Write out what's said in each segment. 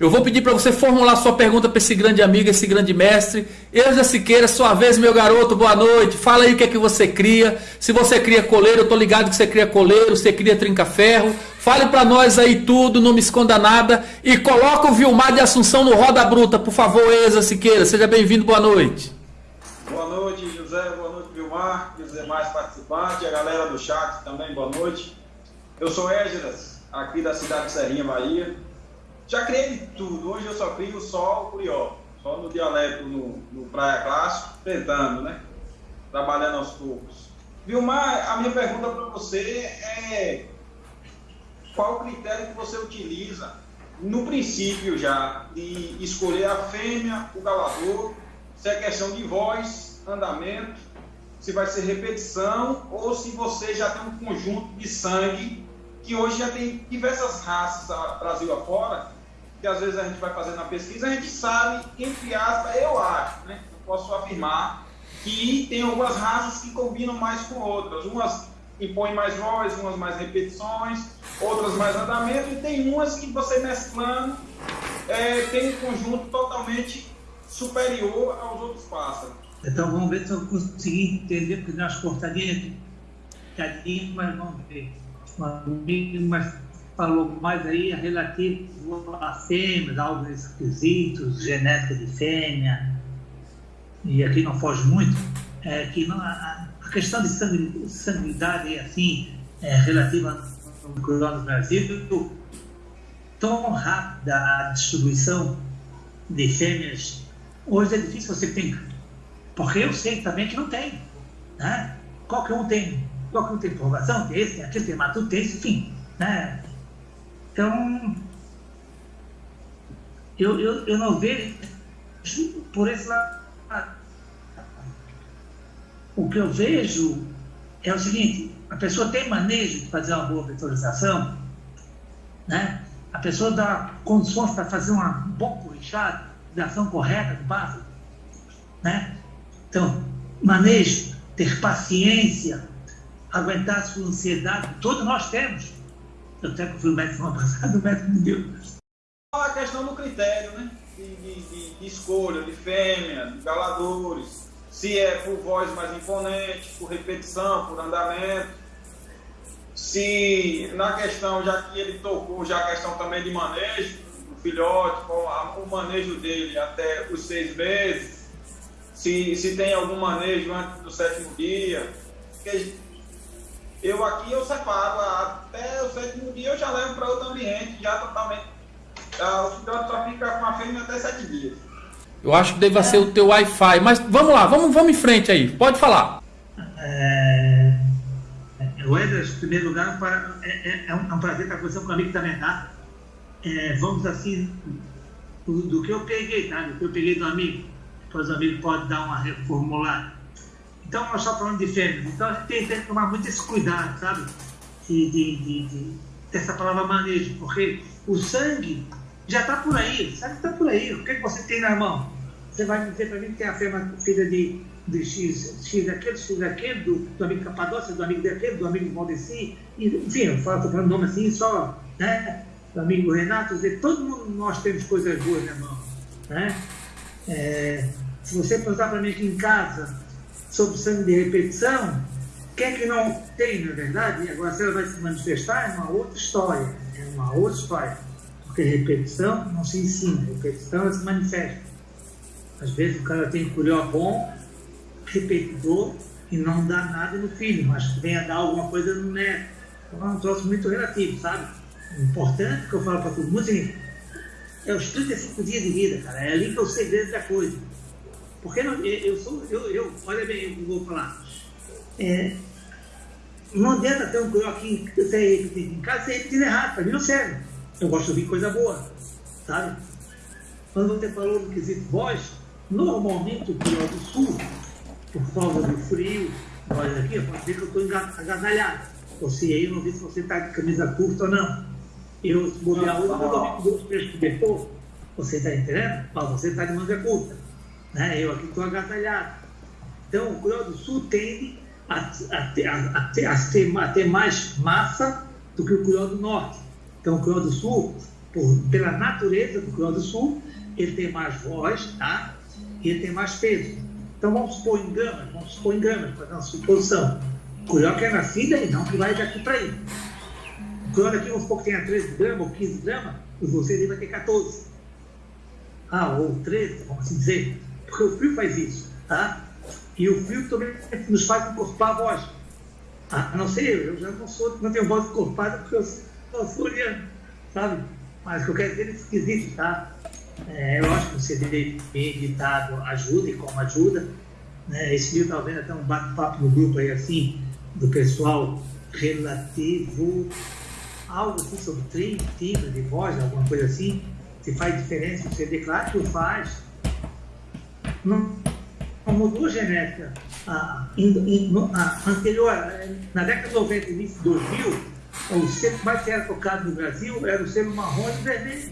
Eu vou pedir para você formular sua pergunta para esse grande amigo, esse grande mestre. Eusa Siqueira, sua vez, meu garoto, boa noite. Fala aí o que é que você cria. Se você cria coleiro, eu tô ligado que você cria coleiro, você cria trinca-ferro. Fale para nós aí tudo, não me esconda nada. E coloca o Vilmar de Assunção no Roda Bruta, por favor, Eusa Siqueira. Seja bem-vindo, boa noite. Boa noite, José. Boa noite, Vilmar. E os demais participantes, a galera do chat também, boa noite. Eu sou Égidas, aqui da cidade de Serrinha, Bahia. Já criei de tudo. Hoje eu só crio só o curió. Só no dialeto, no, no Praia Clássico, tentando, né? Trabalhando aos poucos. Vilmar, a minha pergunta para você é qual o critério que você utiliza no princípio já de escolher a fêmea, o galador, se é questão de voz, andamento, se vai ser repetição ou se você já tem um conjunto de sangue que hoje já tem diversas raças Brasil afora que às vezes a gente vai fazendo a pesquisa, a gente sabe, entre aspas, eu acho, né? Eu posso afirmar que tem algumas raças que combinam mais com outras. Umas impõem mais voz, umas mais repetições, outras mais andamento, e tem umas que você mesclando é, tem um conjunto totalmente superior aos outros pássaros. Então vamos ver se eu consegui entender, porque nós cortadinhas, mas vamos ver. Mas falou mais aí relativo a fêmeas, alguns esquisitos, genética de fêmea, e aqui não foge muito, é que não, a, questão de sangu, sanguinidade assim, é, relativa ao no Brasil, tão rápida a distribuição de fêmeas, hoje é difícil você ter, porque eu sei também que não tem, né? Qualquer um tem, qualquer um tem informação, tem esse, tem aquele, tem matuto, tem esse, enfim, né? Então, eu, eu, eu não vejo por esse lado. O que eu vejo é o seguinte: a pessoa tem manejo de fazer uma boa vetorização, né? a pessoa dá condições para fazer uma bom corrichado da ação correta do base. Né? Então, manejo, ter paciência, aguentar a sua ansiedade, todos nós temos. Eu até que fui o médico semana passada, o médico me deu. A questão do critério, né? De, de, de, escolha, de fêmea, de galadores. Se é por voz mais imponente, por repetição, por andamento. Se na questão, já que ele tocou, já a questão também de manejo, o filhote, o manejo dele até os seis meses. Se, se tem algum manejo antes do sétimo dia. Porque eu aqui eu separo, até o sétimo dia eu já levo para outro ambiente, já totalmente. O filhote só fica com a fêmea até sete dias. Eu acho que deve ser o teu Wi-Fi, mas vamos lá, vamos, vamos em frente aí, pode falar. É, o Edras, em primeiro lugar, é, é, é, um, é um prazer estar conversando com um amigo também, tá? É, vamos assim, do, do, que eu peguei, tá? Do que eu peguei do amigo, depois o amigo pode dar uma reformulada. Então, nós estamos falando de fêmeas. Então, a gente tem, tem que tomar muito esse cuidado, sabe? De, de, de, de dessa palavra manejo, porque o sangue já está por aí, o sangue está por aí. O que, é que você tem na mão? Você vai dizer para mim que tem a fêmea filha de, de X, X daquele, X daquele, do, do amigo Capadócia, do amigo daquele, do amigo Valdeci, enfim, eu falo, falando nome assim, só, né? Do amigo Renato, dizer, todo mundo nós temos coisas boas na mão, né? É, se você perguntar para mim aqui em casa, sobre sangue de repetição, quem é que não tem, na verdade? Agora, se ela vai se manifestar, é uma outra história. É uma outra história. Porque repetição não se ensina, repetição se manifesta. Às vezes o cara tem curió bom, repetidor, e não dá nada no filho, mas vem a dar alguma coisa no neto. Então é um troço muito relativo, sabe? O importante que eu falo para todo mundo é, é os 35 dias de vida, cara. É ali que é o segredo da coisa. Porque não, eu sou, eu, eu, olha bem, eu vou falar. É, não adianta ter um curió aqui, você repetindo em casa, você repetindo errado, para mim não serve. Eu gosto de ouvir coisa boa, sabe? Quando você falou no quesito voz, normalmente o curió do sul, por causa do frio, olha aqui, pode dizer que eu estou agasalhado. Você aí, eu não vi se você está de camisa curta ou não. Eu, se bobear hoje, eu vou dormir com dois, três cobertor. Você está entendendo? Mas você está de manga curta. Né? Eu aqui estou agasalhado. Então, o Cruel do Sul tende a, a, ter, a, ter, a, ter, mais massa do que o Cruel do Norte. Então, o Cruel do Sul, por, pela natureza do Grande do Sul, ele tem mais voz, tá? E ele tem mais peso. Então vamos supor em gramas, vamos supor em para dar uma suposição. O curió que é nascida e não que vai daqui para aí. O curió daqui, vamos supor que tenha 13 gramas ou 15 gramas, e você vai ter 14. Ah, ou 13, vamos assim dizer. Porque o frio faz isso, tá? E o frio também nos faz encorpar a voz. Ah, a não ser eu, já não sou, não tenho voz encorpada porque eu sou soriano, sabe? Mas o que eu quero dizer é esquisito, tá? É, eu acho que o CD bem editado ajuda e como ajuda. Né? Esse eu estava vendo até um bate-papo no grupo aí assim, do pessoal relativo algo assim sobre timbre de voz, alguma coisa assim, se faz diferença no CD, claro que faz. Não, não mudou genética. A, a, anterior, na década de 90 início de 2000, o selo mais que era tocado no Brasil era o selo marrom e vermelho.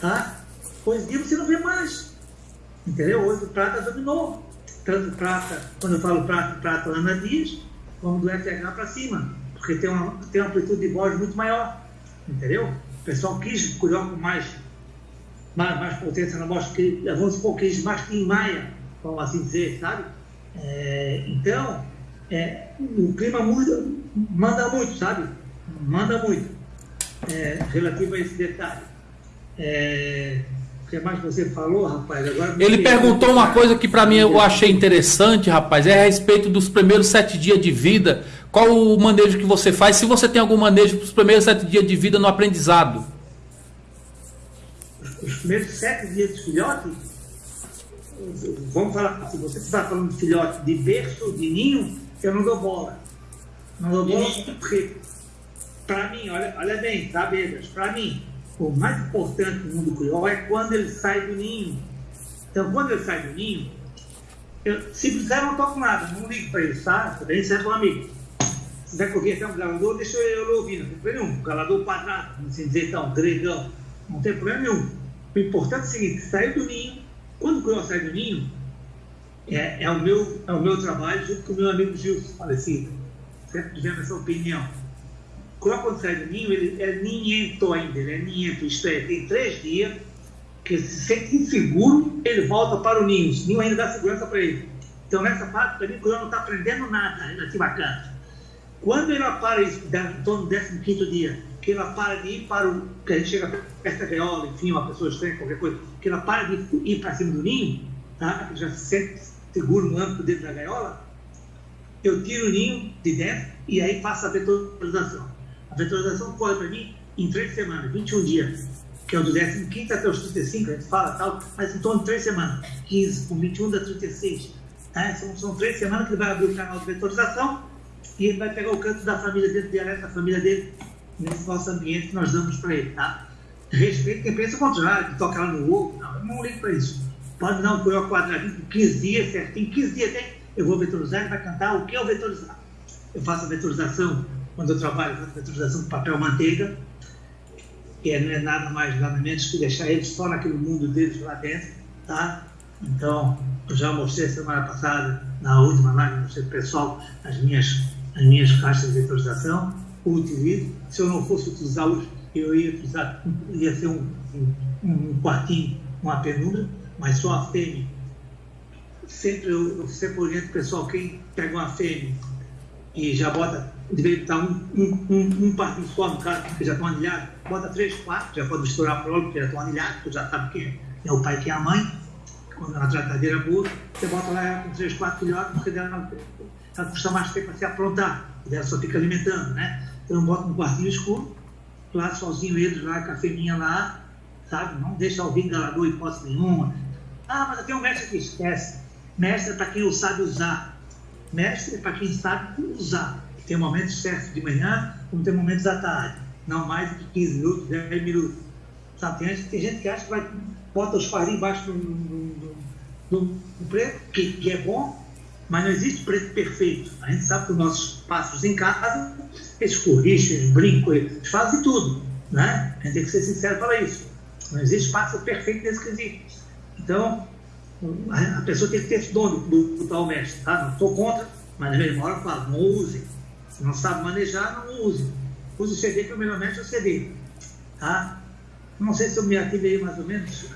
Tá? Em dia você não vê mais. Entendeu? Hoje o prata dominou. Tanto prata, quando eu falo prata, prata Ana Dias, como do FH para cima. Porque tem uma, tem uma amplitude de voz muito maior. Entendeu? O pessoal quis cuidar com mais, mais, mais potência na voz, que, vamos supor, quis mais Tim Maia, vamos assim dizer, sabe? É, então, é, o clima muda, manda muito, sabe? Manda muito é, relativo a esse detalhe. É, o que mais você falou, rapaz? Agora Ele perguntou uma coisa que para mim eu achei interessante, rapaz, é a respeito dos primeiros sete dias de vida. Qual o manejo que você faz? Se você tem algum manejo para os primeiros sete dias de vida no aprendizado? Os primeiros sete dias de filhote? Vamos falar, se você está falando de filhote de berço, de ninho, eu não dou bola. Não dou bola porque, para mim, olha, olha bem, tá, Bedas? Para mim, o mais importante no mundo cruel é quando ele sai do ninho. Então, quando ele sai do ninho, eu, se precisar, não toco nada, não ligo para ele, tá? Também serve para um amigo. Se quiser correr até um galador, deixa eu ouvir, não tem problema nenhum. Galador quadrado, assim dizer, então, gregão, não tem problema nenhum. O importante é o seguinte: saiu do ninho, quando o cruel sai do ninho, é, é, o meu, é o meu trabalho junto com o meu amigo Gilson, falecido. Sempre tivemos essa opinião qual quando sai do ninho, ele é ninhento ainda, ele é ninhento, isto é, tem três dias que ele se sente inseguro, ele volta para o ninho. O ninho ainda dá segurança para ele. Então, nessa parte, para mim, o não está aprendendo nada relativo a canto. Quando ele para isso, em torno do 15 dia, que ela para de ir para o. que a gente chega perto da gaiola, enfim, uma pessoa estranha, qualquer coisa, que ela para de ir para cima do ninho, tá? já se sente seguro no âmbito dentro da gaiola, eu tiro o ninho de dentro e aí faço a vetorização. A vetorização corre para mim em três semanas, 21 dias, que é o do 15 até os 35, a gente fala tal, mas em torno de três semanas, 15 com 21 dá 36. Tá? São, são três semanas que ele vai abrir o canal de vetorização e ele vai pegar o canto da família dele, dialeto da família dele, nesse nosso ambiente que nós damos para ele. Tá? Respeito quem pensa o contrário, que toca lá no ovo, não, eu não ligo para isso. Pode dar um coelho quadradinho com 15 dias, certinho, 15 dias tem, eu vou vetorizar, ele vai cantar o que eu vetorizar. Eu faço a vetorização quando eu trabalho com a vetorização de papel manteiga, que não é nada mais, nada menos que deixar eles só naquele mundo deles lá dentro, tá? Então, eu já mostrei semana passada, na última live, mostrei para o pessoal as minhas, as minhas caixas de vetorização, utilizo. Se eu não fosse utilizá-los, eu ia utilizar, ia ser um, um, um quartinho, uma penumbra, mas só a fêmea. Sempre eu, eu sempre oriento o pessoal, quem pega uma fêmea e já bota deveria estar um, um, um, um partido só no caso, porque já estão anilhados, bota três, quatro, já pode estourar para porque já estão anilhados, porque já sabe quem é o pai quem é a mãe, quando é uma tratadeira boa, você bota lá com três, quatro filhotes, porque ela, ela custa mais tempo para se aprontar, e ela só fica alimentando, né? Então bota um quartinho escuro, lá sozinho eles lá, com lá, sabe? Não deixa alguém engalador hipótese nenhuma. Ah, mas tem um mestre que esquece. Mestre é para quem sabe usar. Mestre é para quem sabe usar. Tem momentos certos de manhã, como tem momentos à tarde. Não mais de 15 minutos, 10 minutos. Sabe? Tem, tem gente que acha que vai, bota os farinhos embaixo do, do, do, do preto, que, que é bom, mas não existe preto perfeito. A gente sabe que os nossos passos em casa, eles corrigem, eles brincam, eles fazem tudo. Né? A gente tem que ser sincero para isso. Não existe passo perfeito nesse quesito. Então, a pessoa tem que ter esse dom do, do, mestre. Tá? Não estou contra, mas na mesma hora eu falo, não use. Não sabe manejar, não use. Use o CD, que é o melhor mestre é o CD. Tá? Não sei se eu me ativei mais ou menos.